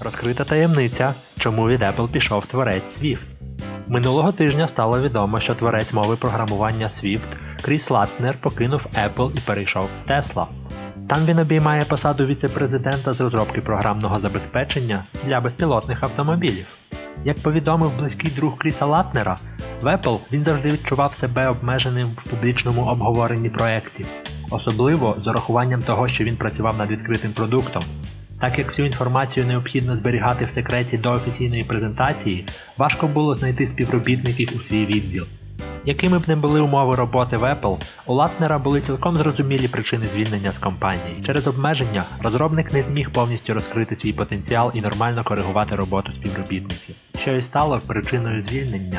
Розкрита таємниця, чому від Apple пішов творець Swift. Минулого тижня стало відомо, що творець мови програмування Swift Кріс Латнер покинув Apple і перейшов в Tesla. Там він обіймає посаду віце-президента з розробки програмного забезпечення для безпілотних автомобілів. Як повідомив близький друг Кріса Латнера, в Apple він завжди відчував себе обмеженим в публічному обговоренні проєктів, особливо з урахуванням того, що він працював над відкритим продуктом. Так як всю інформацію необхідно зберігати в секреті до офіційної презентації, важко було знайти співробітників у свій відділ. Якими б не були умови роботи в Apple, у Латнера були цілком зрозумілі причини звільнення з компанії. Через обмеження розробник не зміг повністю розкрити свій потенціал і нормально коригувати роботу співробітників, що і стало причиною звільнення.